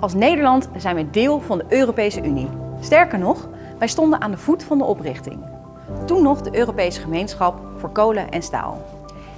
Als Nederland zijn we deel van de Europese Unie. Sterker nog, wij stonden aan de voet van de oprichting. Toen nog de Europese Gemeenschap voor Kolen en Staal.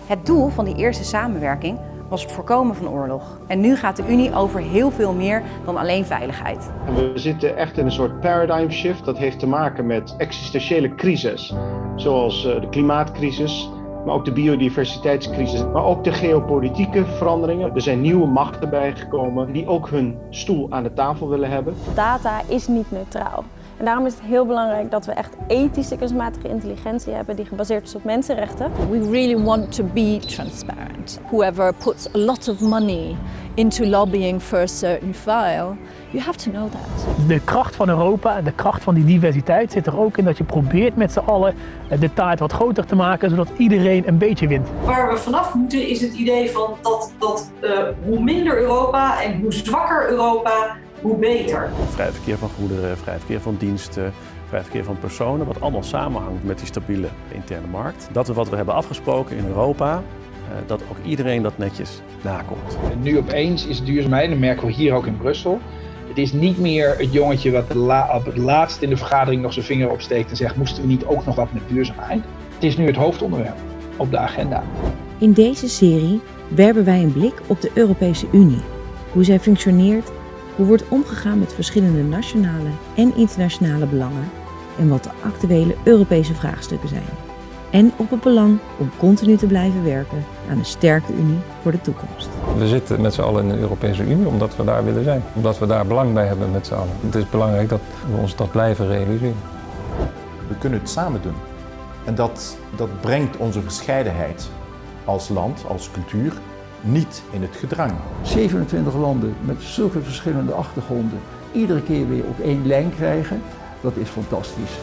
Het doel van die eerste samenwerking was het voorkomen van oorlog. En nu gaat de Unie over heel veel meer dan alleen veiligheid. We zitten echt in een soort paradigm shift. Dat heeft te maken met existentiële crisis, zoals eh, de klimaatcrisis, maar ook de biodiversiteitscrisis, maar ook de geopolitieke veranderingen. Er zijn nieuwe machten bijgekomen die ook hun stoel aan de tafel willen hebben. Data is niet neutraal. En daarom is het heel belangrijk dat we echt ethische kunstmatige intelligentie hebben die gebaseerd is op mensenrechten. We really want to be transparent. Whoever puts a lot of money into lobbying for a certain file, you have to know that. De kracht van Europa en de kracht van die diversiteit zit er ook in dat je probeert met z'n allen de taart wat groter te maken, zodat iedereen een beetje wint. Waar we vanaf moeten is het idee van dat, dat uh, hoe minder Europa en hoe zwakker Europa, hoe beter. Vrij verkeer van goederen, vrij verkeer van diensten, vrij verkeer van personen, wat allemaal samenhangt met die stabiele interne markt. Dat is wat we hebben afgesproken in Europa, dat ook iedereen dat netjes nakomt. En nu opeens is duurzaamheid, en dat merken we hier ook in Brussel, het is niet meer het jongetje wat op het laatst in de vergadering nog zijn vinger opsteekt en zegt moesten we niet ook nog wat met duurzaamheid. Het is nu het hoofdonderwerp op de agenda. In deze serie werpen wij een blik op de Europese Unie, hoe zij functioneert hoe wordt omgegaan met verschillende nationale en internationale belangen en wat de actuele Europese vraagstukken zijn. En op het belang om continu te blijven werken aan een sterke Unie voor de toekomst. We zitten met z'n allen in de Europese Unie omdat we daar willen zijn. Omdat we daar belang bij hebben met z'n allen. Het is belangrijk dat we ons dat blijven realiseren. We kunnen het samen doen. En dat, dat brengt onze verscheidenheid als land, als cultuur, niet in het gedrang. 27 landen met zulke verschillende achtergronden iedere keer weer op één lijn krijgen, dat is fantastisch.